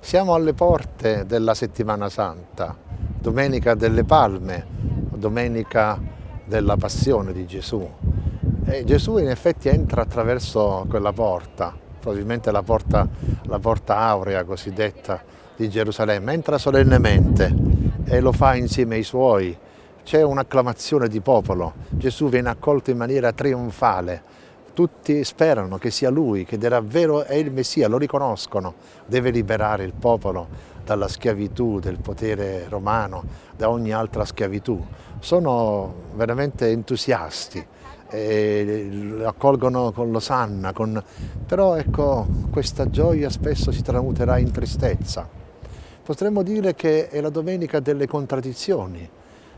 Siamo alle porte della settimana santa, domenica delle palme, domenica della passione di Gesù. E Gesù in effetti entra attraverso quella porta, probabilmente la porta, la porta aurea cosiddetta di Gerusalemme, entra solennemente e lo fa insieme ai suoi. C'è un'acclamazione di popolo, Gesù viene accolto in maniera trionfale, tutti sperano che sia lui, che davvero è il Messia, lo riconoscono, deve liberare il popolo dalla schiavitù, del potere romano, da ogni altra schiavitù. Sono veramente entusiasti, lo accolgono con l'osanna, con... però ecco, questa gioia spesso si tramuterà in tristezza. Potremmo dire che è la domenica delle contraddizioni,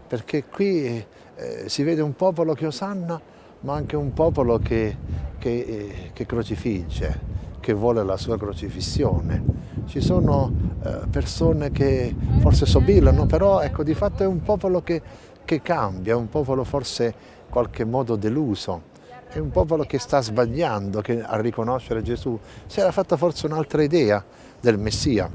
perché qui eh, si vede un popolo che osanna ma anche un popolo che, che, eh, che crocifigge, che vuole la sua crocifissione. Ci sono eh, persone che forse sobilano, però ecco, di fatto è un popolo che, che cambia, un popolo forse in qualche modo deluso, è un popolo che sta sbagliando che, a riconoscere Gesù. Si era fatta forse un'altra idea del Messia.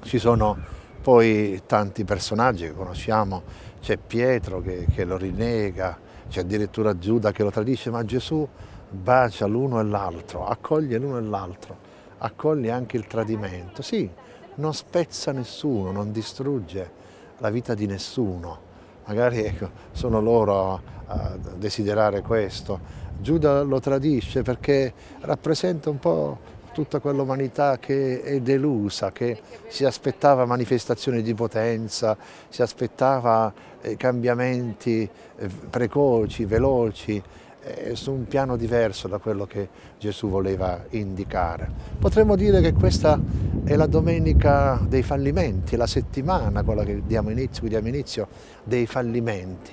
Ci sono poi tanti personaggi che conosciamo, c'è Pietro che, che lo rinnega, c'è addirittura Giuda che lo tradisce, ma Gesù bacia l'uno e l'altro, accoglie l'uno e l'altro, accoglie anche il tradimento. Sì, non spezza nessuno, non distrugge la vita di nessuno. Magari ecco, sono loro a, desiderare questo. Giuda lo tradisce perché rappresenta un po' tutta quell'umanità che è delusa, che si aspettava manifestazioni di potenza, si aspettava eh, cambiamenti eh, precoci, veloci, eh, su un piano diverso da quello che Gesù voleva indicare. Potremmo dire che questa è la domenica dei fallimenti, la settimana, quella che diamo inizio, diamo inizio, dei fallimenti.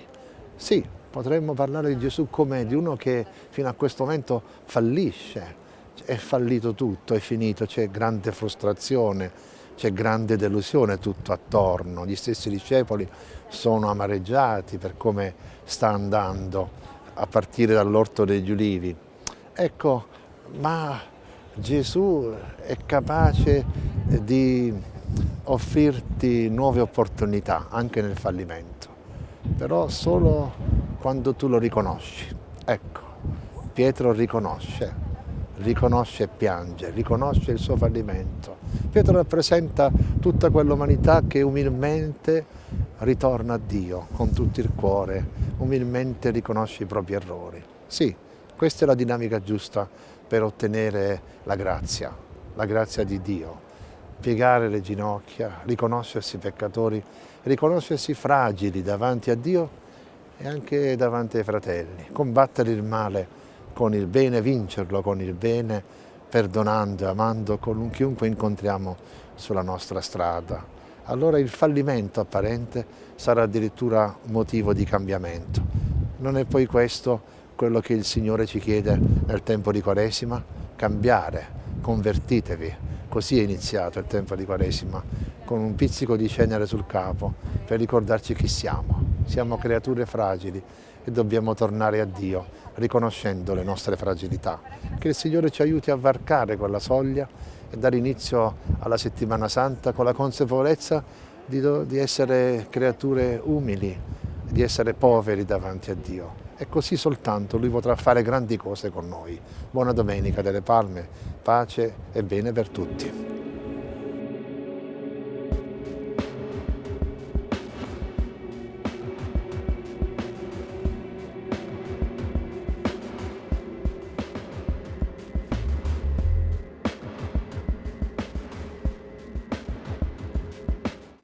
Sì, potremmo parlare di Gesù come di uno che fino a questo momento fallisce, è fallito tutto, è finito, c'è grande frustrazione, c'è grande delusione tutto attorno, gli stessi discepoli sono amareggiati per come sta andando a partire dall'orto degli ulivi. Ecco, ma Gesù è capace di offrirti nuove opportunità anche nel fallimento, però solo quando tu lo riconosci. Ecco, Pietro riconosce, riconosce e piange, riconosce il suo fallimento. Pietro rappresenta tutta quell'umanità che umilmente ritorna a Dio con tutto il cuore, umilmente riconosce i propri errori. Sì, questa è la dinamica giusta per ottenere la grazia, la grazia di Dio. Piegare le ginocchia, riconoscersi peccatori, riconoscersi fragili davanti a Dio e anche davanti ai fratelli, combattere il male con il bene, vincerlo con il bene, perdonando e amando con chiunque incontriamo sulla nostra strada. Allora il fallimento apparente sarà addirittura motivo di cambiamento. Non è poi questo quello che il Signore ci chiede nel tempo di Quaresima? Cambiare, convertitevi. Così è iniziato il tempo di Quaresima, con un pizzico di cenere sul capo, per ricordarci chi siamo. Siamo creature fragili e dobbiamo tornare a Dio riconoscendo le nostre fragilità. Che il Signore ci aiuti a varcare quella soglia e dare inizio alla settimana santa con la consapevolezza di, di essere creature umili, di essere poveri davanti a Dio. E così soltanto Lui potrà fare grandi cose con noi. Buona Domenica delle Palme, pace e bene per tutti.